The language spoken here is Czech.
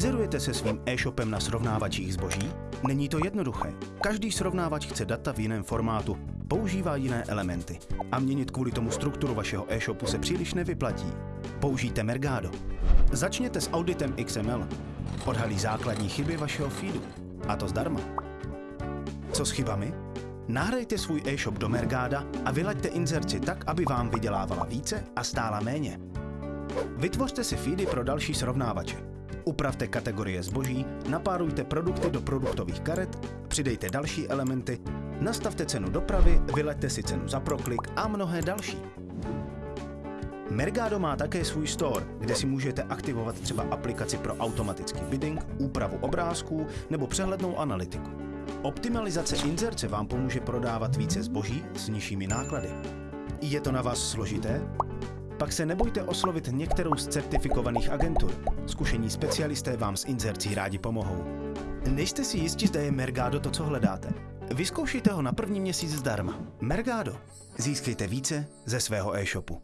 Inzerujete se svým e-shopem na srovnávačích zboží? Není to jednoduché. Každý srovnávač chce data v jiném formátu, používá jiné elementy a měnit kvůli tomu strukturu vašeho e-shopu se příliš nevyplatí. Použijte Mergado. Začněte s auditem XML. Odhalí základní chyby vašeho feedu. A to zdarma. Co s chybami? Nahrajte svůj e-shop do Mergáda a vylaďte inzerci tak, aby vám vydělávala více a stála méně. Vytvořte si feedy pro další srovnávače. Upravte kategorie zboží, napárujte produkty do produktových karet, přidejte další elementy, nastavte cenu dopravy, vyleďte si cenu za proklik a mnohé další. Mergado má také svůj store, kde si můžete aktivovat třeba aplikaci pro automatický bidding, úpravu obrázků nebo přehlednou analytiku. Optimalizace inzerce vám pomůže prodávat více zboží s nižšími náklady. Je to na vás složité? Pak se nebojte oslovit některou z certifikovaných agentur. Zkušení specialisté vám s inzercí rádi pomohou. Nejste si jistí, zda je Mergado to, co hledáte. Vyzkoušejte ho na první měsíc zdarma. Mergado. Získejte více ze svého e-shopu.